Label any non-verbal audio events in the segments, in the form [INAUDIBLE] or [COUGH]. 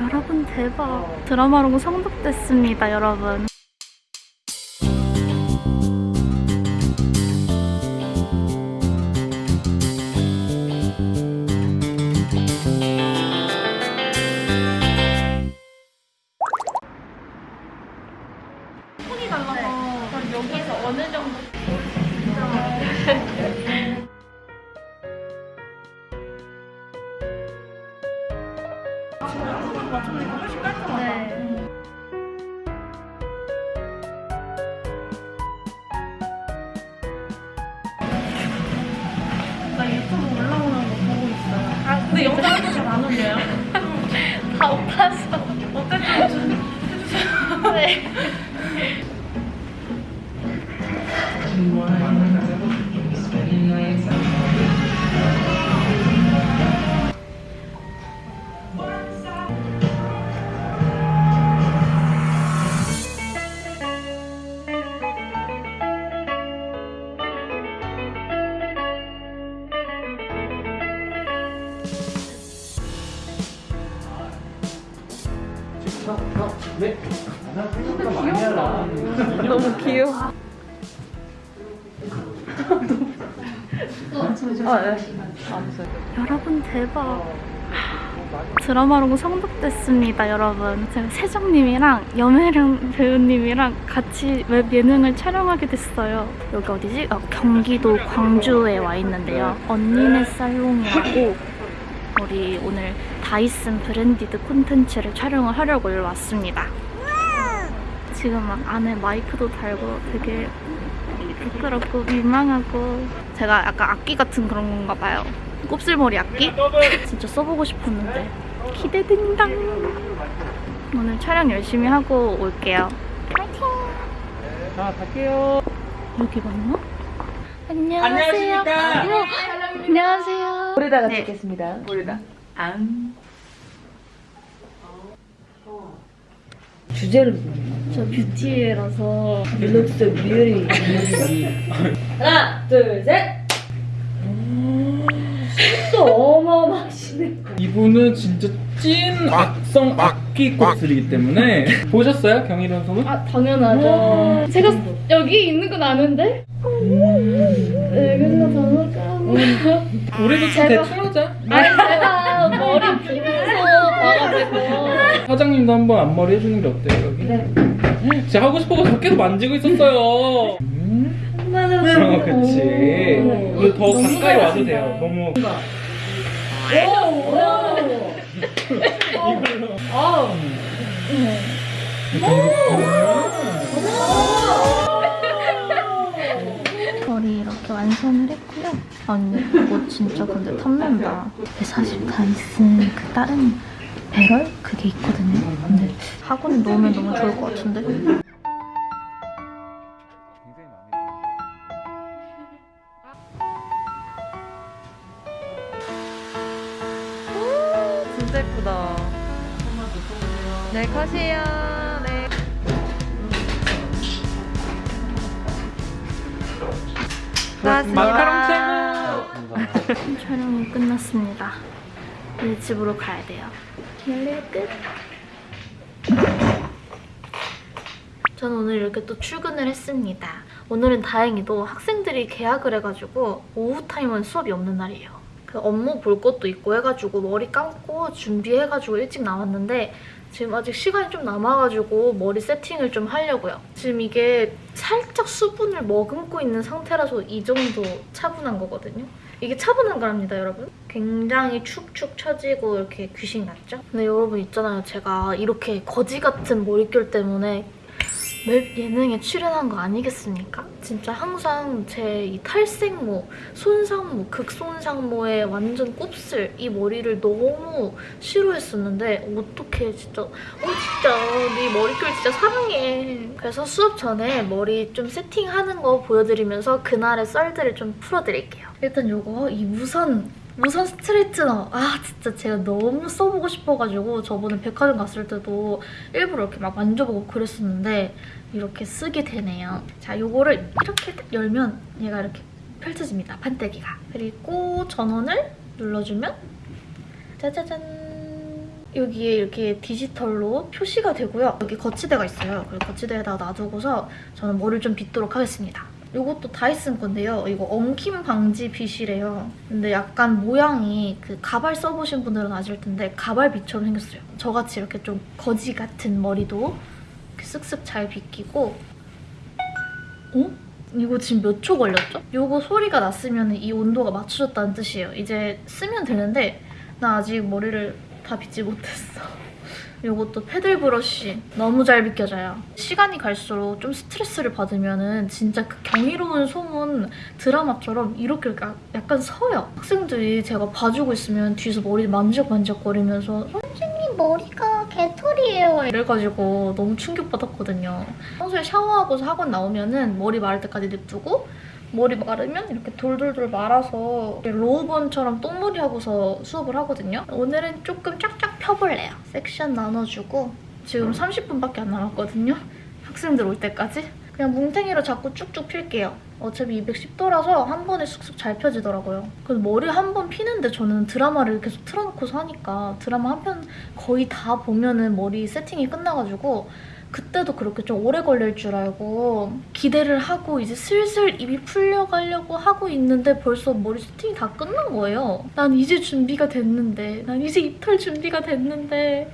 여러분 대박. 드라마로고 성독됐습니다 여러분. 톤이 달라서 여기에서 어느 정도 너무 귀여워. 아, 네. 여러분 대박. 드라마 보고 성덕됐습니다, 여러분. 제가 세정님이랑 염혜령 배우님이랑 같이 웹 예능을 촬영하게 됐어요. 여기 어디지? 어, 경기도 광주에 와 있는데요. 언니네 살롱이라고 우리 오늘 다이슨 branded 콘텐츠를 촬영을 하려고 여기 왔습니다. 지금 막 안에 마이크도 달고 되게 부끄럽고 민망하고 제가 약간 악기 같은 그런 건가 봐요. 곱슬머리 악기? 진짜 써보고 싶었는데 기대된다. 오늘 촬영 열심히 하고 올게요. 파이팅! 자, 갈게요. 여기 맞나? 안녕하세요. 안녕하십니까? 어머, 안녕하세요. 모르다가 네. 듣겠습니다. 모르다. 안. 주제를 저 뷰티라서 릴렉스 뮤리. 하나, 둘, 셋. 또 어마어마하시네. 이분은 진짜 찐 악성 악기 곱슬이기 때문에 [LAUGHS] 보셨어요? 경희련 소문? 아 당연하죠. 제가 여기 있는 건 아는데. 네, 그래서 저는 까먹. 우리도 대충 하자. 사장님도 한번 앞머리 해주는 게 어때요, 여기? 네. 제가 하고 싶어서 계속 만지고 있었어요. 음? 어, 그치. 근데 더 가까이 와도 돼요. 너무. 이걸로. 머리 이렇게 완성을 했고요. 언니 이거 진짜 근데 탐난다. 사실 다이슨 그 다른 배럴 그게 있거든요. 근데 학원에 놓으면 너무 좋을 것 같은데. 진짜 예쁘다. 네, 컷이에요. 네. 최고! 촬영이 끝났습니다. 이제 집으로 가야 돼요. 열례 끝. 저는 오늘 이렇게 또 출근을 했습니다. 오늘은 다행히도 학생들이 개학을 해가지고 오후 타임은 수업이 없는 날이에요. 그 업무 볼 것도 있고 해가지고 머리 감고 준비해가지고 일찍 나왔는데 지금 아직 시간이 좀 남아가지고 머리 세팅을 좀 하려고요. 지금 이게 살짝 수분을 머금고 있는 상태라서 이 정도 차분한 거거든요. 이게 차분한 거랍니다, 여러분. 굉장히 축축 처지고 이렇게 귀신 같죠? 근데 여러분 있잖아요. 제가 이렇게 거지 같은 머릿결 때문에 웹 예능에 출연한 거 아니겠습니까? 진짜 항상 제 이 탈색모, 손상모, 극손상모에 완전 곱슬 이 머리를 너무 싫어했었는데 어떻게 진짜 어 진짜 네 머릿결 진짜 사랑해. 그래서 수업 전에 머리 좀 세팅하는 거 보여드리면서 그날의 썰들을 좀 풀어드릴게요. 일단 요거 이 무선 무선 스트레이트너 아 진짜 제가 너무 써보고 싶어가지고 저번에 백화점 갔을 때도 일부러 이렇게 막 만져보고 그랬었는데 이렇게 쓰게 되네요. 자 요거를 이렇게 딱 열면 얘가 이렇게 펼쳐집니다. 판때기가. 그리고 전원을 눌러주면 짜자잔 여기에 이렇게 디지털로 표시가 되고요. 여기 거치대가 있어요. 그리고 거치대에다 놔두고서 저는 머리를 좀 빗도록 하겠습니다. 이것도 다이슨 건데요. 이거 엉킴 방지 빗이래요. 근데 약간 모양이 그 가발 써보신 분들은 아실 텐데 가발 빗처럼 생겼어요. 저같이 이렇게 좀 거지 같은 머리도 쓱쓱 잘 빗기고 어? 이거 지금 몇 초 걸렸죠? 이거 소리가 났으면 이 온도가 맞춰졌다는 뜻이에요. 이제 쓰면 되는데 나 아직 머리를 다 빗지 못했어. 이것도 패들 브러쉬 너무 잘 비껴져요. 시간이 갈수록 좀 스트레스를 받으면 은 진짜 그 경이로운 소문 드라마처럼 이렇게 약- 약간 서요. 학생들이 제가 봐주고 있으면 뒤에서 머리 만지작만지작거리면서 선생님 머리가 개털이에요 이래가지고 너무 충격받았거든요. 평소에 샤워하고서 학원 나오면 은 머리 마를 때까지 냅두고 머리 마르면 이렇게 돌돌돌 말아서 low bun처럼 똥머리 하고서 수업을 하거든요. 오늘은 조금 쫙쫙 펴볼래요. 섹션 나눠주고 지금 30분밖에 안 남았거든요. 학생들 올 때까지. 그냥 뭉탱이로 자꾸 쭉쭉 필게요. 어차피 210도라서 한 번에 쑥쑥 잘 펴지더라고요. 그래서 머리 한 번 피는데 저는 드라마를 계속 틀어놓고서 하니까 드라마 한 편 거의 다 보면은 머리 세팅이 끝나가지고 그때도 그렇게 좀 오래 걸릴 줄 알고 기대를 하고 이제 슬슬 입이 풀려가려고 하고 있는데 벌써 머리 세팅이 다 끝난 거예요. 난 이제 준비가 됐는데 난 이제 입털 준비가 됐는데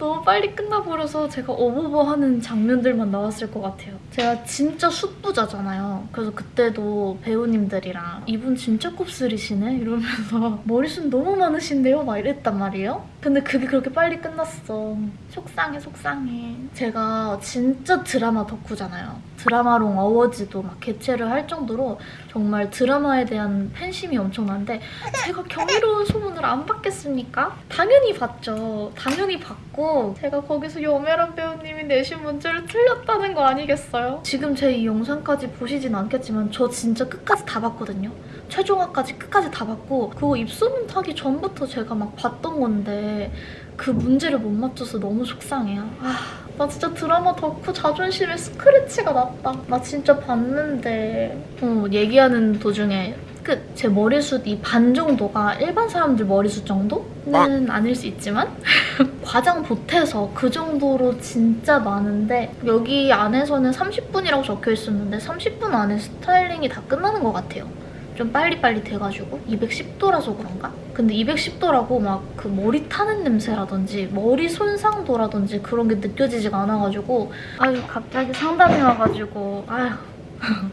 너무 빨리 끝나버려서 제가 어버버하는 장면들만 나왔을 것 같아요. 제가 진짜 숫부자잖아요. 그래서 그때도 배우님들이랑 이분 진짜 곱슬이시네? 이러면서 [LAUGHS] 머리숱 너무 많으신데요? 막 이랬단 말이에요. 근데 그게 그렇게 빨리 끝났어. 속상해 속상해. 제가 진짜 드라마 덕후잖아요. 드라마롱 어워즈도 막 개최를 할 정도로 정말 드라마에 대한 팬심이 엄청난데 제가 경이로운 소문을 안 받겠습니까? 당연히 봤죠. 당연히 봤고 제가 거기서 여메란 배우님이 내신 문제를 틀렸다는 거 아니겠어요? 지금 제 이 영상까지 보시진 않겠지만 저 진짜 끝까지 다 봤거든요. 최종화까지 끝까지 다 봤고 그거 입소문 타기 전부터 제가 막 봤던 건데 그 문제를 못 맞춰서 너무 속상해요. 아, 나 진짜 드라마 덕후 자존심에 스크래치가 났다. 나 진짜 봤는데 어, 얘기하는 도중에 그제 머리숱 이 반 정도가 일반 사람들 머리숱 정도는 아닐 수 있지만 [LAUGHS] 과장 보태서 그 정도로 진짜 많은데 여기 안에서는 30분이라고 적혀 있었는데 30분 안에 스타일링이 다 끝나는 것 같아요. 좀 빨리빨리 돼가지고 210도라서 그런가? 근데 210도라고 막 그 머리 타는 냄새라든지 머리 손상도라든지 그런 게 느껴지지가 않아가지고 아유 갑자기 상담이 와가지고 아유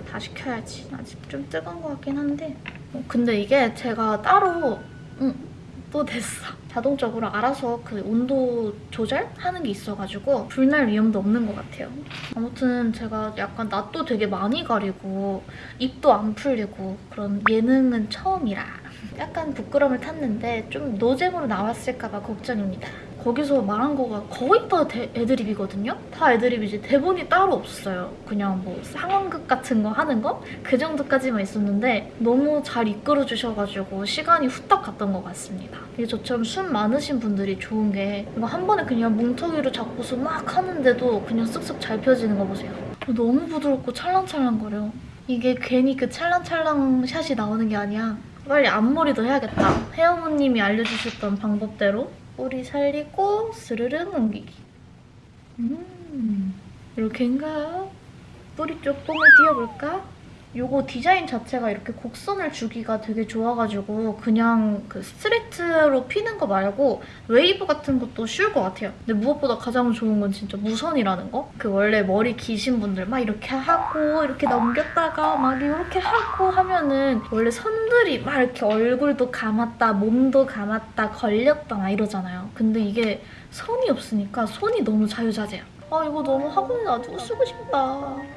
다 시켜야지. 아직 좀 뜨거운 것 같긴 한데. 어, 근데 이게 제가 따로 응, 또 됐어. 자동적으로 알아서 그 온도 조절하는 게 있어가지고 불날 위험도 없는 것 같아요. 아무튼 제가 약간 낯도 되게 많이 가리고 입도 안 풀리고 그런 예능은 처음이라 약간 부끄러움을 탔는데 좀 노잼으로 나왔을까 봐 걱정입니다. 거기서 말한 거가 거의 다 대- 애드립이거든요? 다 애드립이지 대본이 따로 없어요. 그냥 뭐 상황극 같은 거 하는 거? 그 정도까지만 있었는데 너무 잘 이끌어 주셔가지고 시간이 후딱 갔던 것 같습니다. 이게 저처럼 숨 많으신 분들이 좋은 게 이거 한 번에 그냥 뭉텅이로 잡고서 막 하는데도 그냥 쓱쓱 잘 펴지는 거 보세요. 너무 부드럽고 찰랑찰랑거려. 이게 괜히 그 찰랑찰랑 샷이 나오는 게 아니야. 빨리 앞머리도 해야겠다. 혜어머님이 알려주셨던 방법대로 뿌리 살리고 스르륵 옮기기. 음, 이렇게인가? 뿌리 쪽 뽕을 띄워볼까? 요거 디자인 자체가 이렇게 곡선을 주기가 되게 좋아가지고 그냥 그 스트레이트로 피는 거 말고 웨이브 같은 것도 쉬울 것 같아요. 근데 무엇보다 가장 좋은 건 진짜 무선이라는 거? 그 원래 머리 기신 분들 막 이렇게 하고 이렇게 넘겼다가 막 이렇게 하고 하면은 원래 선들이 막 이렇게 얼굴도 감았다 몸도 감았다 걸렸다 막 이러잖아요. 근데 이게 선이 없으니까 손이 너무 자유자재야. 아 이거 너무 학원에 놔두고 쓰고 싶다.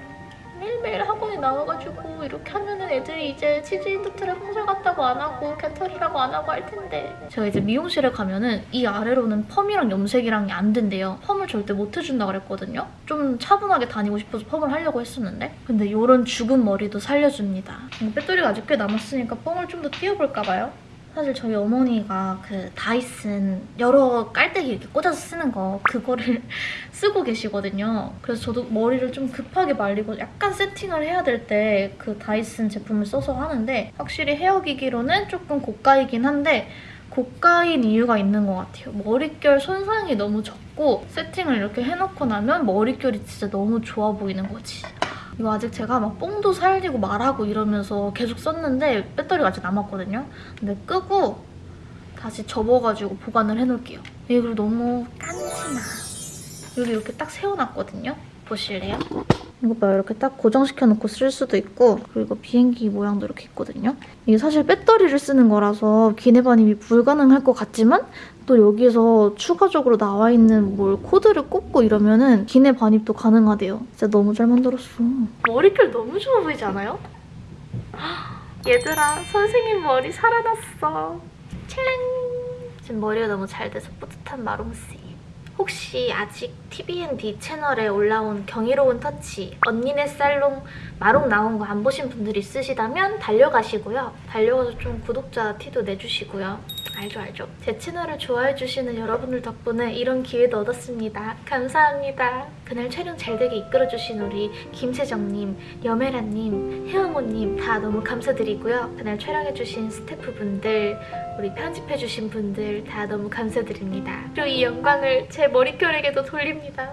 매일매일 학원에 나와가지고 이렇게 하면은 애들이 이제 치즈인덕트를 홍설 같다고 안 하고 개털이라고 안 하고 할 텐데. 제가 이제 미용실에 가면은 이 아래로는 펌이랑 염색이랑이 안 된대요. 펌을 절대 못 해준다 그랬거든요. 좀 차분하게 다니고 싶어서 펌을 하려고 했었는데. 근데 이런 죽은 머리도 살려줍니다. 음, 배터리가 아직 꽤 남았으니까 펌을 좀 더 띄워볼까 봐요 사실 저희 어머니가 그 다이슨 여러 깔때기 이렇게 꽂아서 쓰는 거 그거를 [LAUGHS] 쓰고 계시거든요. 그래서 저도 머리를 좀 급하게 말리고 약간 세팅을 해야 될 때 그 다이슨 제품을 써서 하는데 확실히 헤어기기로는 조금 고가이긴 한데 고가인 이유가 있는 것 같아요. 머릿결 손상이 너무 적고 세팅을 이렇게 해놓고 나면 머릿결이 진짜 너무 좋아 보이는 거지. 이거 아직 제가 막 뽕도 살리고 말하고 이러면서 계속 썼는데 배터리가 아직 남았거든요. 근데 끄고 다시 접어가지고 보관을 해놓을게요. 이게 그리고 너무 깐지나. 여기 이렇게 딱 세워놨거든요. 보실래요? 이거 봐요. 이렇게 딱 고정시켜놓고 쓸 수도 있고 그리고 비행기 모양도 이렇게 있거든요. 이게 사실 배터리를 쓰는 거라서 기내 반입이 불가능할 것 같지만 또 여기서 추가적으로 나와 있는 뭘 코드를 꽂고 이러면 은 기내 반입도 가능하대요. 진짜 너무 잘 만들었어. 머리결 너무 좋아 보이지 않아요? 얘들아, 선생님 머리 살아났어. 찰랑! 지금 머리가 너무 잘 돼서 뿌듯한 마롱씨. 혹시 아직 TBND 채널에 올라온 경이로운 터치, 언니네 살롱 마롱 나온 거 안 보신 분들 있으시다면 달려가시고요. 달려가서 좀 구독자 티도 내주시고요. 알죠, 알죠. 제 채널을 좋아해주시는 여러분들 덕분에 이런 기회도 얻었습니다. 감사합니다. 그날 촬영 잘 되게 이끌어주신 우리 김세정님, 여메라님, 혜영호님 다 너무 감사드리고요. 그날 촬영해주신 스태프분들, 우리 편집해주신 분들 다 너무 감사드립니다. 그리고 이 영광을 제 머릿결에게도 돌립니다.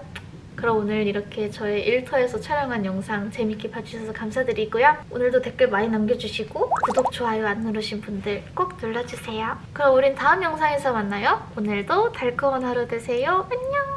그럼 오늘 이렇게 저의 일터에서 촬영한 영상 재밌게 봐주셔서 감사드리고요. 오늘도 댓글 많이 남겨주시고 구독, 좋아요 안 누르신 분들 꼭 눌러주세요. 그럼 우린 다음 영상에서 만나요. 오늘도 달콤한 하루 되세요. 안녕!